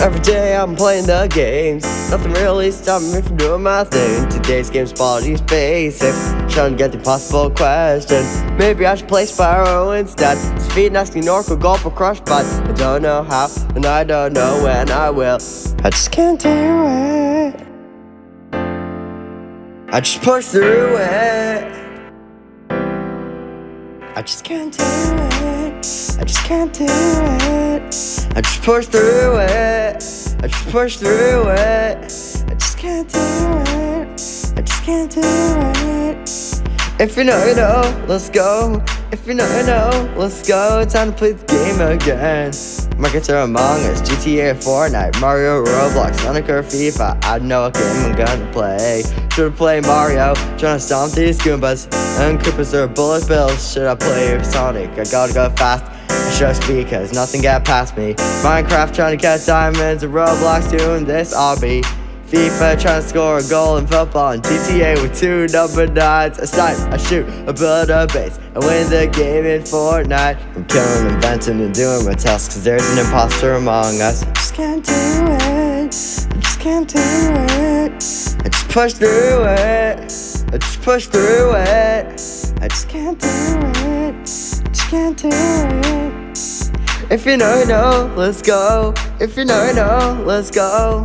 Every day I'm playing the games. Nothing really stopping me from doing my thing. Today's game's quality's basic. Trying to get the possible question Maybe I should play Spyro instead. Speed asking Oracle Golf or Crush But I don't know how And I don't know when I will. I just can't do it. I just push through it. I just can't do it. I just can't do it. I just push through it I just push through it. I just can't do it. I just can't do it. If you know, you know, let's go. If you know, you know, let's go. Time to play the game again. Markets are Among Us, GTA, Fortnite, Mario, Roblox, Sonic or FIFA. I know what game I'm gonna play. Should I play Mario, trying to stomp these Goombas. And Koopas are bullet bills. Should I play Sonic, I gotta go fast I should cause nothing got past me. Minecraft trying to catch diamonds And Roblox doing this obby. FIFA trying to score a goal in football and GTA with two number nines I snipe, I shoot, I build a base. I win the game in Fortnite. I'm killing, inventing, and doing my tasks Cause there's an imposter among us. I just can't do it. I just can't do it. I just push through it. I just push through it. I just can't do it. just can't do it If you know, know, let's go. If you know, know, let's go